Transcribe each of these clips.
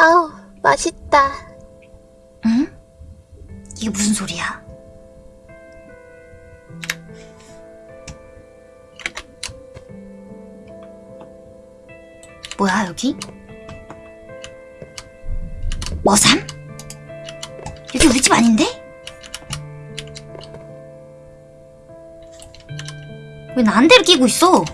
아우, 맛있다. 응? 이게 무슨 소리야? 뭐야 여기? 머삼? 여기 우리 집 아닌데? 왜 나한테를 끼고 있어?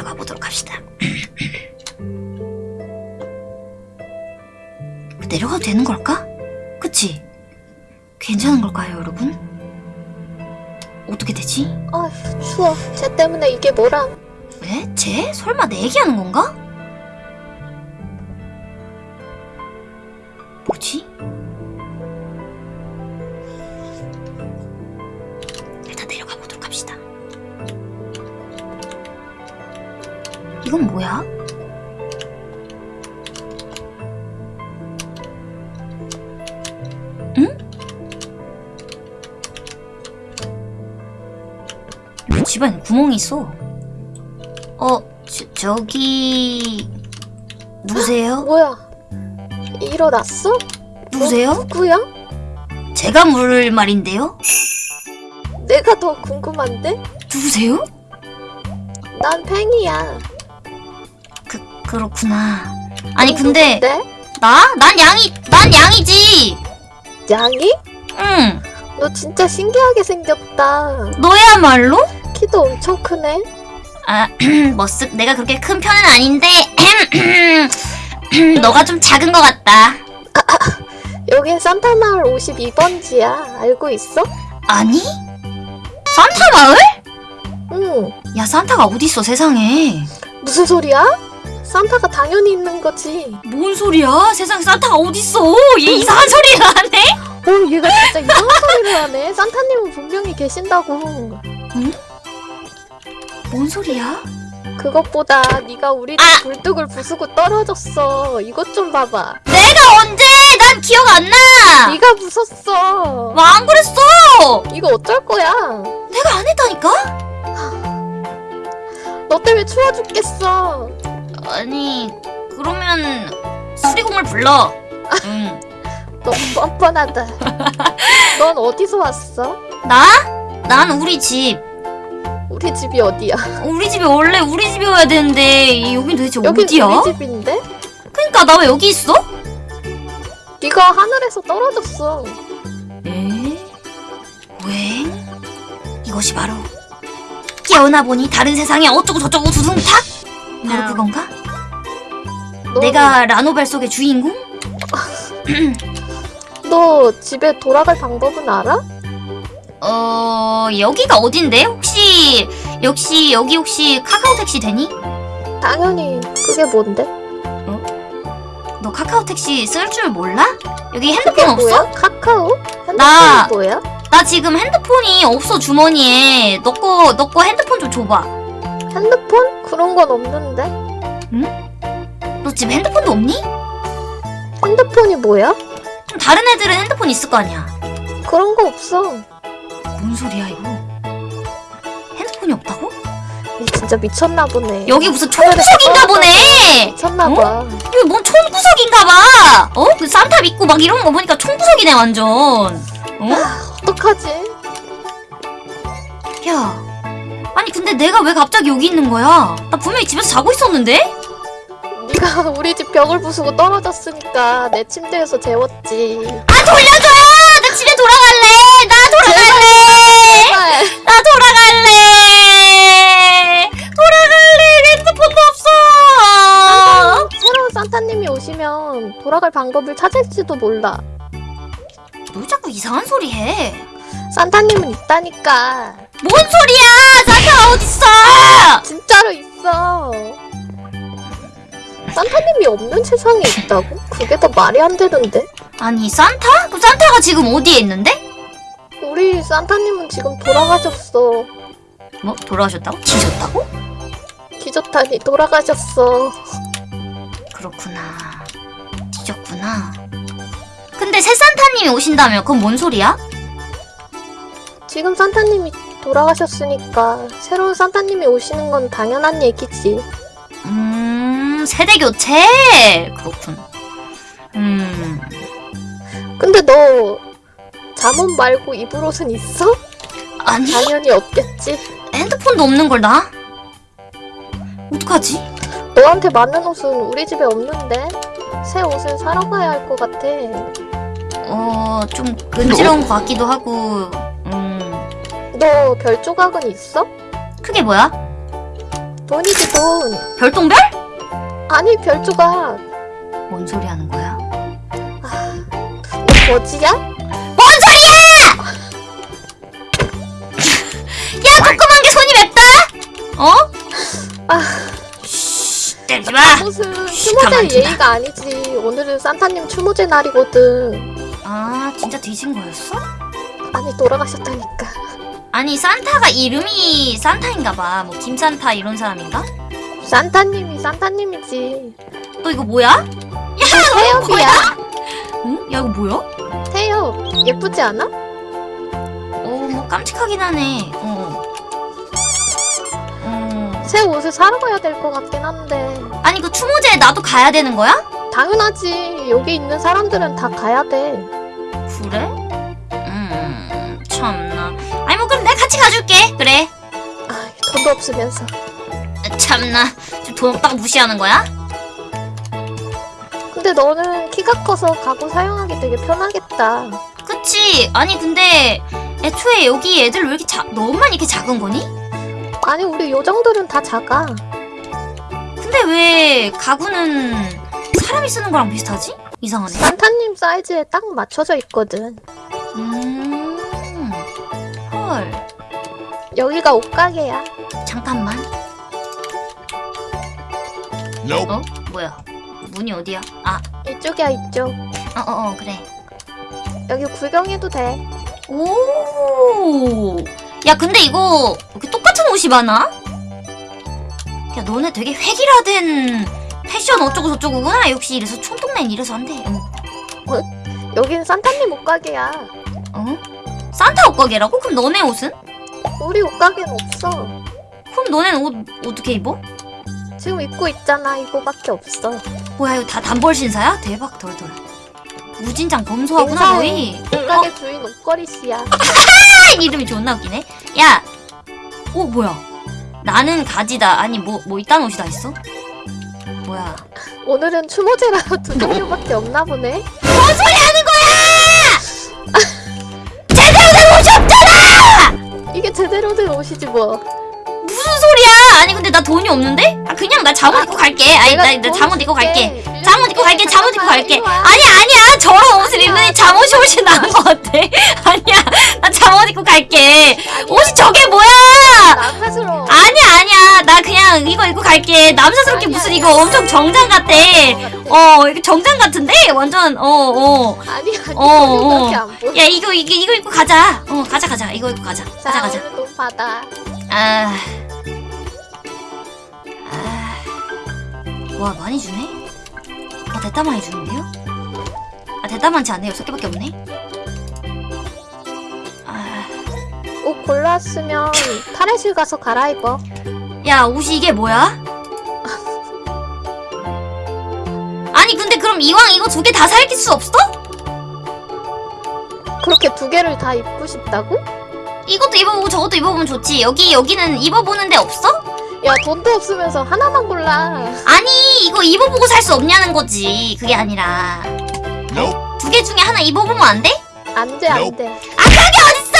내려가 보도록 합시다 내려가도 되는 걸까? 그치? 괜찮은 걸까요 여러분? 어떻게 되지? 아휴, 추워. 쟤 때문에 이게 뭐람. 왜? 쟤? 설마 내 얘기하는 건가? 집안에 구멍이 있어? 어, 저, 저기... 누구세요? 뭐야? 일어났어? 누구세요? 누구야? 제가 물을 말인데요? 내가 더 궁금한데? 누구세요? 난 팽이야. 그, 그렇구나. 아니, 근데, 누군데? 나? 난 양이, 난 양이지! 양이? 응, 너 진짜 신기하게 생겼다. 너야말로? 키도 엄청 크네. 아, 머쓱, 내가 그렇게 큰 편은 아닌데, 너가 좀 작은 것 같다. 여긴 산타마을 52번지야. 알고 있어? 아니? 산타 마을? 응. 야, 산타가 어딨어, 세상에. 무슨 소리야? 산타가 당연히 있는 거지. 뭔 소리야? 세상에 산타가 어딨어? 얘 이상한 소리를 하네? 어, 얘가 진짜 이상한 소리를 하네. 산타님은 분명히 계신다고. 뭔 소리야? 그것보다 네가 우리 집 아! 굴뚝을 부수고 떨어졌어. 이것 좀 봐봐. 내가 언제? 난 기억 안 나! 네가 부쉈어. 와, 안 그랬어! 이거 어쩔 거야? 내가 안 했다니까? 너 때문에 추워 죽겠어. 아니, 그러면 수리공을 불러. 응. 너무 뻔뻔하다. 넌 어디서 왔어? 나? 난 우리 집. 우리 집이 어디야? 우리 집이 원래 우리 집이어야 되는데 여긴 도대체 여긴 어디야? 우리 집인데? 그니까 나 왜 여기 있어? 네가 하늘에서 떨어졌어. 에? 왜? 이것이 바로 깨어나 보니 다른 세상에 어쩌고 저쩌고 두둥탁? 바로 야. 그건가? 너, 내가 라노벨 속의 주인공? 너 집에 돌아갈 방법은 알아? 어... 여기가 어딘데? 혹시 역시 여기 혹시 카카오 택시 되니? 당연히 그게 뭔데? 너 카카오 택시 쓸 줄 몰라? 여기 핸드폰 없어? 뭐야? 카카오? 핸드폰이 나- 뭐야? 나 지금 핸드폰이 없어 주머니에 너거너거 핸드폰 좀 줘봐 핸드폰? 그런 건 없는데. 너 집에 핸드폰도 없니? 핸드폰이 뭐야? 그럼 다른 애들은 핸드폰 있을 거 아니야 그런 거 없어. 뭔 소리야 이거 핸드폰이 없다고? 얘 진짜 미쳤나 보네. 여기 무슨 총구석인가 보네 미쳤나 어? 봐. 여기 뭔 총구석인가 봐 어? 그 산타 믿고 막 이런 거 보니까 총구석이네 완전 어? 어떡하지? 야 아니 근데 내가 왜 갑자기 여기 있는 거야 나 분명히 집에서 자고 있었는데? 네가 우리 집 벽을 부수고 떨어졌으니까 내 침대에서 재웠지. 아 돌려줘요 나 집에 돌아갈래 나 돌아갈래 돌아갈 방법을 찾을지도 몰라. 너 자꾸 이상한 소리 해. 산타님은 있다니까. 뭔 소리야? 산타 어딨어? 진짜로 있어. 산타님이 없는 세상에 있다고? 그게 더 말이 안 되는데? 아니 산타? 그 산타가 지금 어디에 있는데? 우리 산타님은 지금 돌아가셨어. 뭐 돌아오셨다고? 지셨다고? 기저탄이 돌아가셨어. 그렇구나. 근데 새 산타님이 오신다며 그건 뭔 소리야? 지금 산타님이 돌아가셨으니까 새로운 산타님이 오시는 건 당연한 얘기지. 음 세대 교체 그렇군. 음 근데 너 잠옷 말고 입을 옷은 있어? 아니 당연히 없겠지. 핸드폰도 없는 걸 나? 어떡하지? 너한테 맞는 옷은 우리 집에 없는데 새 옷을 사러 가야 할 것 같아. 어좀 근지러운 것 같기도 하고 음 너 별 조각은 있어? 그게 뭐야? 돈이지 돈. 별똥별? 아니 별 조각. 뭔 소리 하는 거야? 너 거지야? 뭔 소리야! 야 조그만 게 손이 맵다! 어? 아. 쉬 때리지 마! 가만 추모제. 예의가 아니지. 오늘은 산타님 추모제 날이거든. 아 진짜 뒤진 거였어? 아니 돌아가셨다니까. 아니 산타가 이름이 산타인가봐 뭐 김산타 이런 사람인가? 산타님이 산타님이지. 너 이거 뭐야? 태엽이야. 응? 야 이거 뭐야? 태엽 예쁘지 않아? 어뭐 깜찍하긴 하네 어. 어. 새 옷을 사러 가야 될 것 같긴 한데 아니 그 추모제에 나도 가야 되는 거야? 당연하지. 여기 있는 사람들은 다 가야 돼. 그래? 음 참나 아니 뭐 그럼 내가 같이 가줄게 그래 아, 돈도 없으면서. 참나 지금 돈 없다고 무시하는 거야? 근데 너는 키가 커서 가구 사용하기 되게 편하겠다. 그치 아니 근데 애초에 여기 애들 왜 이렇게 자, 너만 이렇게 작은 거니? 아니 우리 요정들은 다 작아. 근데 왜 가구는 사람이 쓰는 거랑 비슷하지? 이상하네 산타님 사이즈에 딱 맞춰져 있거든. 음, 헐, 여기가 옷가게야. 잠깐만. Nope. 어? 뭐야? 문이 어디야? 아, 이쪽이야 이쪽. 어, 어, 어, 그래. 여기 구경해도 돼. 오, 야, 근데 이거 이렇게 똑같은 옷이 많아? 야, 너네 되게 획일화된 패션 어쩌고 저쩌고구나. 역시 이래서 촌동네는 이래서 안 돼. 어? 여긴 산타님 옷가게야. 어? 산타 옷 가게라고? 그럼 너네 옷은? 우리 옷가게는 없어. 그럼 너네는 옷 어떻게 입어? 지금 입고 있잖아. 이거밖에 없어. 뭐야 이거 다 단벌 신사야? 대박 덜덜. 무진장 검소하구나. 너희. 옷가게 주인 옷걸이 씨야. 아, 이름이 존나 웃기네. 야, 어 뭐야? 나는 가지다. 아니 뭐뭐 이딴 옷이 다 있어? 뭐야? 오늘은 추모제라 두 종류밖에 없나 보네. 뭔 소리 하는 거야? 제대로 된 옷이 없잖아! 이게 제대로 된 옷이지 뭐. 무슨 소리야? 아니 근데 나 돈이 없는데? 아 그냥 나 잠옷 입고 갈게. 아니 나, 나돈 잠옷 입고 갈게. 잠옷 입고 갈게. 잠옷 입고 갈게. 아니 아니야. 저런 옷을 입느니 잠옷이 훨씬 나은 것 같아. 아니야. 나 잠옷 입고 갈게. 옷이 저게 뭐야? 아니야. 나 그냥 이거 입고 갈게. 남사스럽게 아니야, 무슨. 이거 엄청 정장 같아. 어 이거 정장 같은데? 완전 어 어. 아니 아니 어, 어. 안 보여. 야 이거 이거 이거 입고 가자. 어 가자 가자. 이거 입고 가자. 가자 자 가자. 받아. 아. 아. 와, 많이 주네? 아, 대따 많이 주는데요? 아, 대따 많지 않네. 여섯 개밖에 없네? 아. 옷 골랐으면 탈의실 가서 갈아입어. 야, 옷이 이게 뭐야? 아니, 근데 그럼 이왕 이거 두 개 다 살길 수 없어? 그렇게 두 개를 다 입고 싶다고? 이것도 입어보고 저것도 입어보면 좋지. 여기, 여기는 입어보는 데 없어? 야 돈도 없으면서 하나만 골라. 아니, 이거 입어보고 살 수 없냐는 거지. 그게 아니라. Nope. 두개 중에 하나 입어보면 안 돼? 안 돼 안돼. 아 그게 어딨어!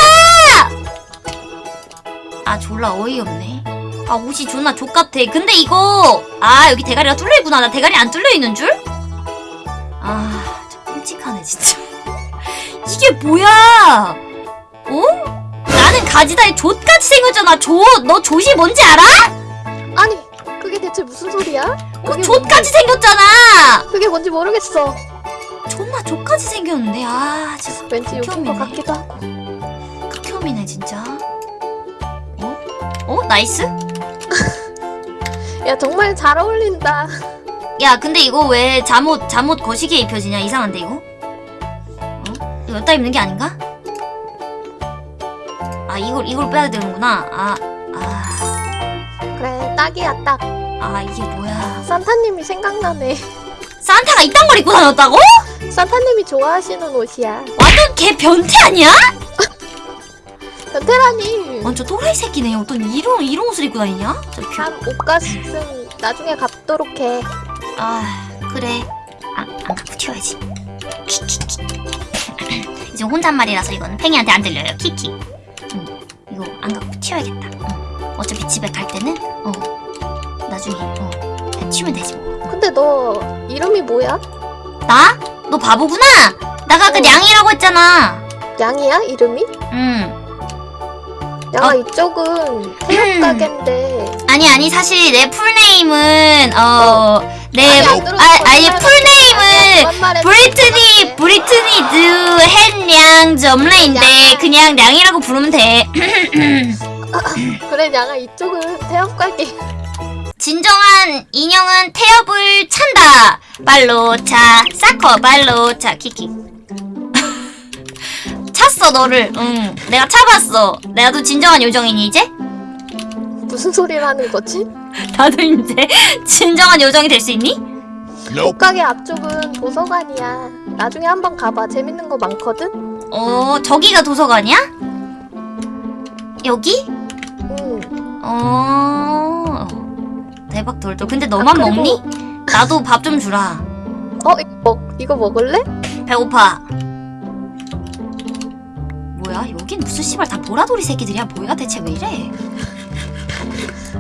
아 졸라 어이없네. 아 옷이 존나 족같아. 근데 이거 아 여기 대가리가 뚫려 있구나. 나 대가리 안 뚫려 있는 줄? 아 진짜 끔찍하네 진짜. 이게 뭐야? 어? 나는 가지다에 족같이 생겼잖아. 조, 너 조시 뭔지 알아? 아니 그게 대체 무슨 소리야? 어, 그게 족같이 생겼잖아! 그게 뭔지 모르겠어. 존나 좆같이 생겼는데, 아, 진짜. 왠지 욕인 것. 같기도 하고. 극혐이네, 진짜. 어? 어? nice? 야 정말 잘 어울린다. 야, 근데 이거 왜 잠옷, 잠옷 거시기에 입혀지냐? 이상한데, 이거? 어? 이거 여기다 입는 게 아닌가? 아, 이걸, 이걸 빼야 되는구나. 아, 아, 그래 딱이야 딱. 아, 이게 뭐야. 산타님이 생각나네. 산타가 이딴 걸 입고 다녔다고? 산타님이 좋아하시는 옷이야. 완전 개 변태 아니야? 변태라니. 완전 또라이 새끼네. 어떤 이런, 이런 옷을 입고 다니냐? 저 뷰. 한 옷값은 나중에 갚도록 해. 아, 그래. 안, 안 갚고 튀어야지. 키키키. 이제 혼잣말이라서 이건 팽이한테 안 들려요. 키키. 응, 이거 안 갚고 튀어야겠다. 응. 어차피 집에 갈 때는, 어, 나중에, 어, 튀면 되지 뭐. 근데 너 이름이 뭐야? 나? 너 바보구나? 나가 아까 어. 냥이라고 했잖아. 양이야 이름이? 응. 양아 어. 이쪽은 태엽 가게인데 아니, 아니, 사실 내 풀네임은, 어, 내, 아니, 안 들어도 아, 아니, 풀네임은, 브리트니 브리트니 드 헨양 점레인데 양. 그냥 냥이라고 부르면 돼. 그래 양아 이쪽은 태엽 가게 진정한 인형은 태엽을 찬다. 발로 차 사커 발로 차 키키. 찼어 너를. 응. 내가 차봤어. 나도 진정한 요정이니 이제? 무슨 소리를 하는 거지? 나도 이제 진정한 요정이 될 수 있니? 옷가게 앞쪽은 도서관이야 나중에 한번 가봐 재밌는 거 많거든? 어 저기가 도서관이야? 여기? 응어 대박 돌돌. 근데 너만 아, 그리고- 먹니? 나도 밥 좀 주라. 어? 이거, 먹, 이거 먹을래? 배고파. 뭐야? 여긴 무슨 씨발 다 보라돌이 새끼들이야? 뭐야 대체 왜 이래?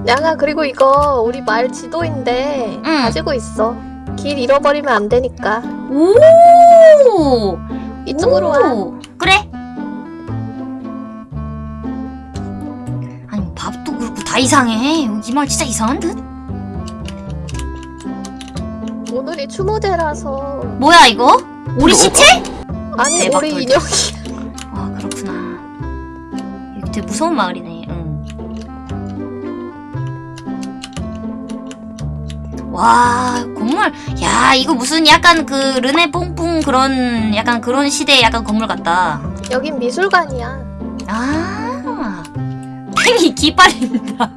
양아 그리고 이거 우리 마을 지도인데 응. 가지고 있어 길 잃어버리면 안 되니까 오! 이쪽으로 와 오! 그래. 아니 뭐 밥도 그렇고 다 이상해. 이말 진짜 이상한 듯? 오늘이 추모제라서 뭐야 이거? 오리 시체? 아니 우리 돌. 인형이 되게 무서운 마을이네. 응. 와 건물 야 이거 무슨 약간 그 르네 뽕뽕 그런 약간 그런 시대의 약간 건물 같다. 여긴 미술관이야 아 팽이 기빨린다.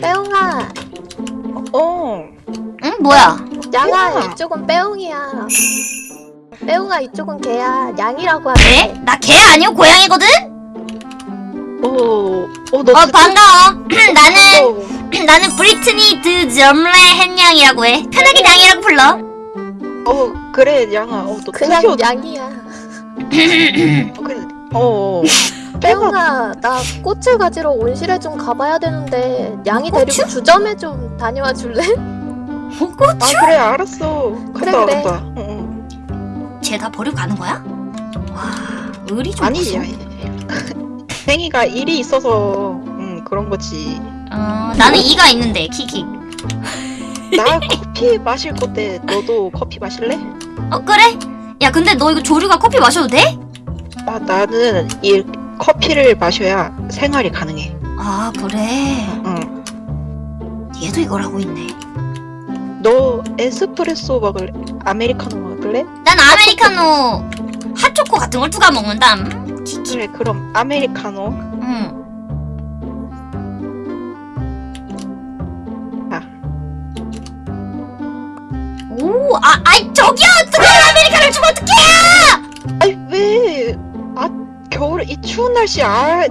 빼옹아 어, 응 뭐야? 양아 빼옹아. 이쪽은 빼옹이야 빼옹아 이쪽은 개야 양이라고 개? 하네 나 개 아니고 고양이거든? 어, 어, 너어 진짜 반가워. 나는 어, 나는 브리트니 드 점레 헨양이라고 해. 편하게 양이라고 불러. 어, 그래, 양아. 어, 너 그냥 드디어 양이야 어, 그래, 어, 나 꽃을 가지러 온실에 좀 가봐야 되는데 양이 꽃을? 데리고 주점에 좀 다녀와 줄래? 뭐 꽃? 아, 그래, 알았어. 그래, 갔다 그래. 응, 응. 쟤다 버리고 가는 거야? 와, 의리 좀 아니, 생이가 일이 있어서, 응, 그런 거지. 어, 나는 이가 있는데 키키. 나 커피 마실 건데, 너도 커피 마실래? 어 그래? 야 근데 너 이거 조류가 커피 마셔도 돼? 아, 나는 이 커피를 마셔야 생활이 가능해. 아 그래. 응. 얘도 이걸 하고 있네. 너 에스프레소 먹을래? 아메리카노 먹을래? 난 아메리카노 핫초코 같은 걸 누가 먹는담? 그래, 그럼 아메리카노. 응. 아. 오, 아, 아이 저기요, 뜨거운 아메리카노를 주면 어떡해? 아니 왜? 아 겨울에 이 추운 날씨 아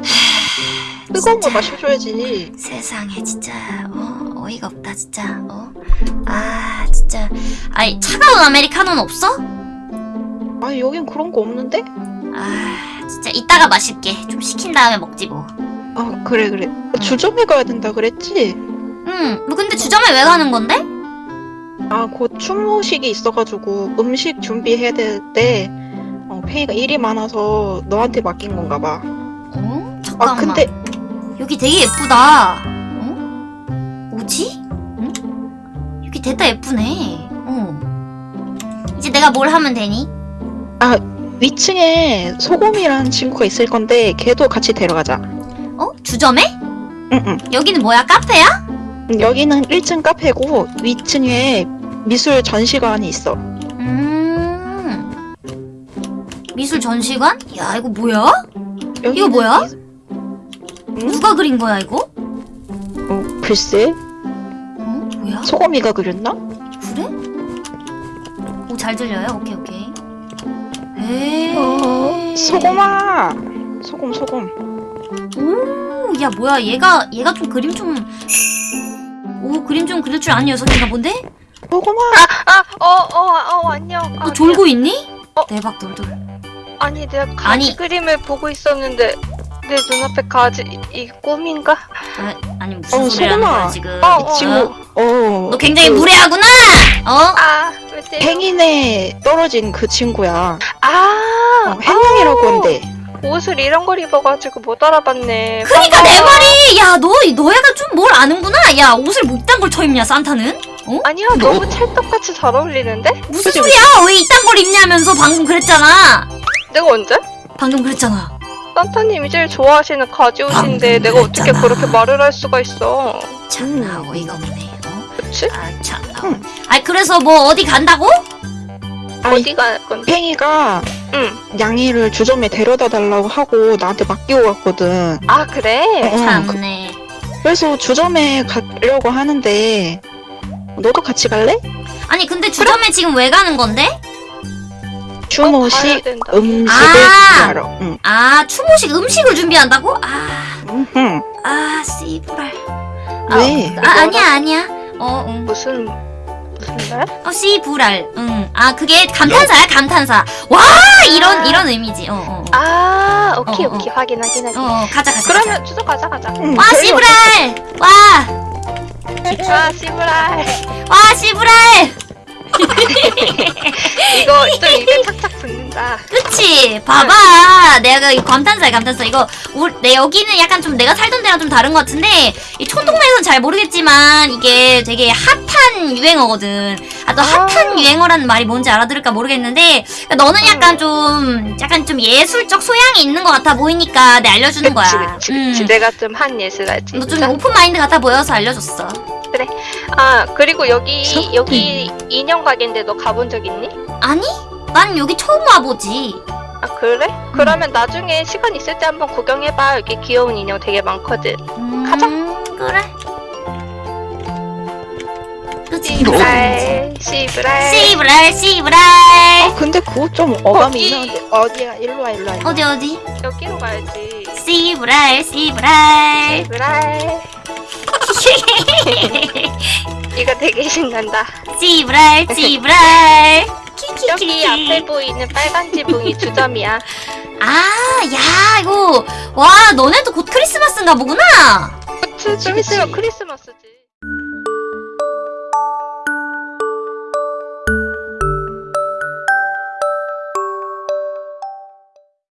뜨거운 거 진짜. 마셔줘야지. 세상에 진짜 어 어이가 없다 진짜 어. 아 진짜 아이 차가운 아메리카노는 없어? 아 여긴 그런 거 없는데? 아 진짜 이따가 마실게. 좀 식힌 다음에 먹지 뭐. 아 그래 그래. 주점에 가야 된다 그랬지? 응. 뭐 근데 주점에 왜 가는 건데? 아 곧 추모식이 있어가지고 음식 준비해야 되는데 어, 페이가 일이 많아서 너한테 맡긴 건가 봐. 어? 아 잠깐만. 근데 여기 되게 예쁘다. 어? 뭐지? 응? 됐다 예쁘네. 어. 이제 내가 뭘 하면 되니? 위층에 소금이라는 친구가 있을 건데 걔도 같이 데려가자. 어? 주점에? 응응. 여기는 뭐야? 카페야? 여기는 1층 카페고 위층에 미술 전시관이 있어. 음. 미술 전시관? 야 이거 뭐야? 이거 뭐야? 미- 응? 누가 그린 거야 이거? 어, 글쎄 어? 뭐야? 소금이가 그렸나? 그래? 오 잘 들려요? 오케이 오케이. 에이. 어, 소금아. 소금 소금. 오, 야 뭐야 얘가 얘가 좀 그림 좀. 오 그림 좀 그릴 줄 아는 녀석인가 본데? 소금아. 아, 어, 어, 어, 안녕. 아, 너 졸고 있니? 어? 대박 돌돌. 아니, 내가 가지 아니. 그림을 보고 있었는데 내 눈앞에 가지 이, 이 꿈인가? 아, 아니 무슨 어. 거야 지금? 어, 이 친구. 어. 너 굉장히 그 무례하구나. 어? 아? 행인에 떨어진 그 친구야. 아, 어, 해명이라고 한대. 옷을 이런 걸 입어가지고 못 알아봤네. 그니까 내. 말이 야 너 너야가 좀 뭘 아는구나. 야 옷을 뭐 이딴 걸 쳐 입냐 산타는? 아니야, 너무 찰떡같이 잘 어울리는데? 무슨 그치, 소리야? 왜 이딴 걸 입냐면서 방금 그랬잖아. 내가 언제? 방금 그랬잖아. 산타님이 제일 좋아하시는 가지 옷인데 방금 내가 어떻게. 그렇게 말을 할 수가 있어? 참나 음. 어이가 없네. 어? 그치? 아 참나. 응. 아 그래서 뭐 어디 간다고? 어디 갈 건데? 팽이가 응. 양이를 주점에 데려다 달라고 하고 나한테 맡기고 갔거든. 아, 그래? 어, 그- 참네. 그 래서 주점에 가려고 하는데 너도 같이 갈래? 아니 근데 주점에 지금 왜 가는 건데? 가야 추모식 된다. 음식을 아! 준비하러. 응. 아 추모식 음식을 준비한다고? 아, 음흠. 아 씨부랄. 아, 왜? 아 아니야 아니야. 어 응. 무슨, 무슨 날? 어 씨부랄. 응. 아 그게 감탄사야 감탄사. 와 이런 아. 이런 의미지. 어 어. 어. 아, 오케이, 어, 어. 오케이. 확인, 확인, 확인. 어, 어 가자 가자. 그러면 추석 가자, 가자. 응, 와 씨부랄. 와. 아, 씨부랄. 와 씨부랄. 이거 좀 입에 착착 붙는다. 그치? 봐봐. 내가 이 감탄사야 감탄사. 이거 우, 내 여기는 약간 좀 내가 살던 데랑 좀 다른 것 같은데 이 촌동네에서는 잘 모르겠지만 이게 되게 핫한 유행어거든. 아 또 핫한 아. 유행어라는 말이 뭔지 알아들을까 모르겠는데 그러니까 너는 약간 좀 약간 좀 예술적 소양이 있는 것 같아 보이니까 내 알려주는 거야. 그치, 그치, 그치. 내가 좀 한 예술하지. 너 좀 open mind 같아 보여서 알려줬어. 아, 그리고 여기, 서- 여기 인형 가게인데 너 가본 적 있니? 아니? 난 여기 처음 와보지. 아, 그래? 그러면 나중에 시간 있을 때 한번 구경해봐. 여기 귀여운 인형 되게 많거든. 음, 가자. 그래. 그치. 씨브랄, 씨브랄. 씨브랄 씨브랄. 아, 근데 그거 좀 어감이 거기. 이상한데. 어디야? 일로 와, 일로 와. 일로 와. 어디 어디? 여기로 가야지. 씨브랄 씨브랄. 씨브랄. 이거 되게 신난다. 씨브랄 씨브랄. 여기 앞에 보이는 빨간 지붕이 주점이야. 아, 야, 이거. 와, 너네도 곧 크리스마스인가 보구나. 그치, 좀 그치. 있으면 크리스마스지.